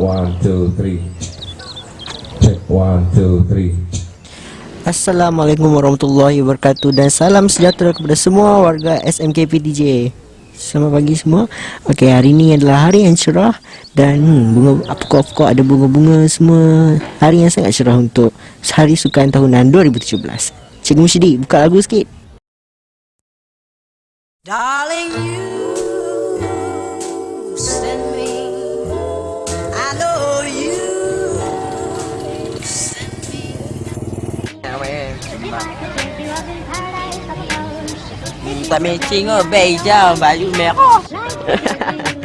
one, two, three. Check one, two, three. Assalamualaikum warahmatullahi wabarakatuh dan salam sejahtera kepada semua warga SMKP DJ. Selamat pagi semua. Okey, hari ini adalah hari yang cerah dan hmm, bunga apa kau ada bunga-bunga semua. Hari yang sangat cerah untuk Hari Sukan Tahunan 2017. Cikgu Musyidi, buka lagu sikit. Darling, you send me. Oh, baik jauh baju merah.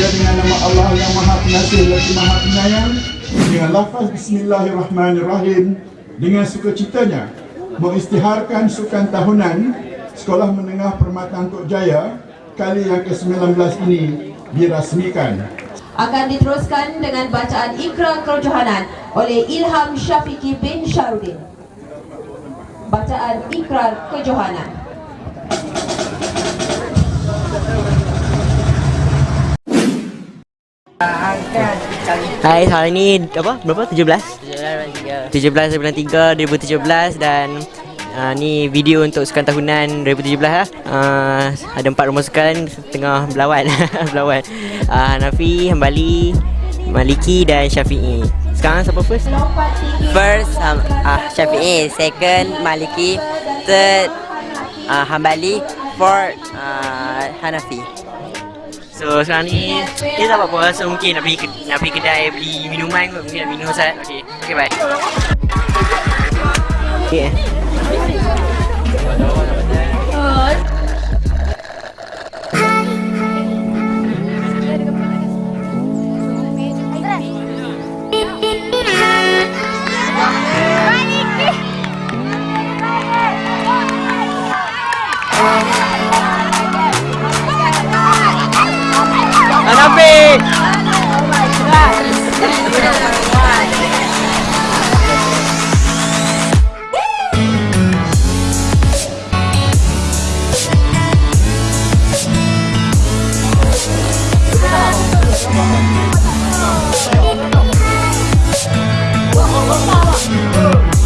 Saya dengan nama Allah yang Maha Pengasih lagi Maha Penyayang dengan lafaz Bismillahirrahmanirrahim dengan sukacitanya mengisytiharkan sukan tahunan Sekolah Menengah Permata Tok Jaya kali yang ke-19 ini dirasmikan. akan diteruskan dengan bacaan Ikra Kerojohanan oleh Ilham Syafiqi bin Syarudin. Bacaan Ikrar Kejohanan. Hai, hari ni apa? Berapa? 17? 17 bulan 3 2017 dan uh, ni video untuk sukan tahunan 2017 lah. Uh, ada empat rumah sukan tengah berlawan. berlawan. Uh, Hanafi, Hambali, Maliki dan Syafi'i. Sekarang siapa first? First um, uh, Syafi'i, second Maliki, third uh, Hambali, fourth uh, Hanafi. So sekarang ni Kita tak apa-apa. So mungkin nak pergi, nak pergi kedai Beli minuman kot. Mungkin nak minum Ustaz. Okay Okay bye. Okay Whoa.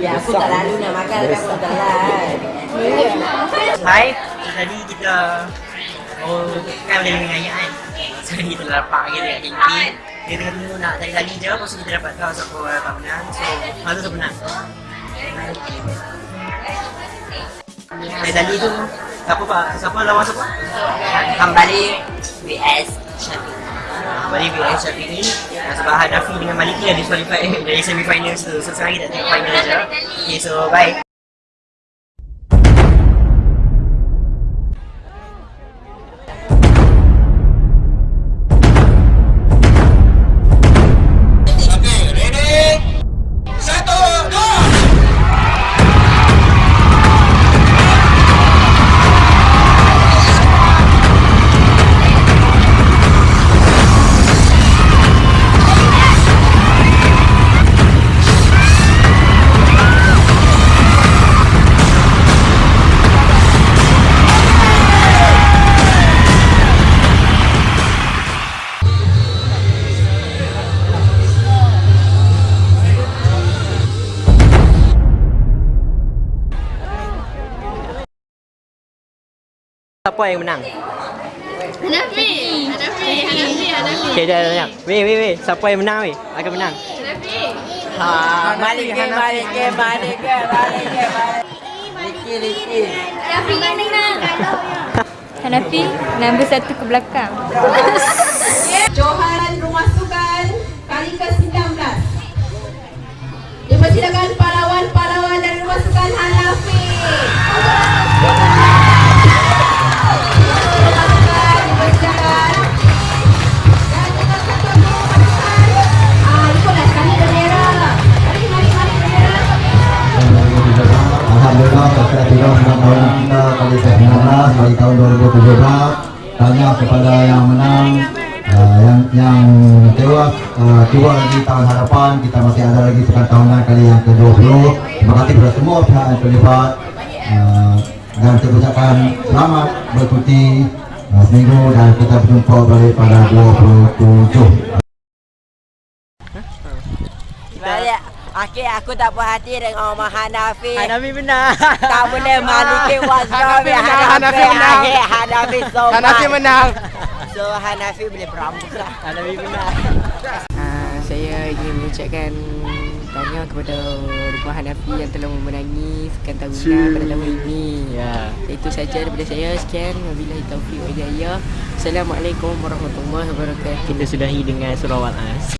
Ya, aku tak lalu nak makan tapi aku tak lalu. Hai, tadi kita Oh, kan boleh dengan ayah kan So kita dapat kita kat kantin Dia tengah tunggu nak tadi-tadi je Lepas tu kita dapat tahu siapa orang tak menang So, malu siapa menang Tadi-tadi tu Siapa pak? Siapa lawan siapa? Kembali VS Syafiq. VS Syafiq ni uh, Sebab Hanafi dengan Maliki dah disqualified dari semi final So, so sekarang kita tengok final je. Okay, so bye Siapa yang menang? Hanafi. Hanafi. Hanafi. Hanafi. Okay, dah dah menang Weh, weh, weh Siapa yang menang weh? Akan menang Hanafi. Ha, balik ke, balik ke, balik ke, balik ke, balik. Liki, liki. Hanafi yang menang. Hanafi nombor satu ke belakang. kepada yang menang uh, yang yang tewas uh, dua lagi tahun hadapan kita masih ada lagi sekian tahunan kali yang ke-20 terima kasih kepada semua pihak yang terlibat uh, dan saya ucapkan selamat bercuti uh, seminggu dan kita berjumpa balik pada 27 Akhir aku tak puas hati dengan Omar Hanafi. Hanafi menang Tak boleh Maliki was Hanafi wrong. Hanafi menang. Akhir Hanafi so Hanafi menang. So Hanafi boleh berambut lah. Hanafi menang Uh, saya ingin mengucapkan tanya kepada Rumah Hanafi yang telah memenangi sekian tahunan pada tahun ini. Ya Itu saja daripada saya. Sekian. Wabillahi taufiq wa hidayah. Assalamualaikum warahmatullahi wabarakatuh. Kita sudahi dengan surah Wal As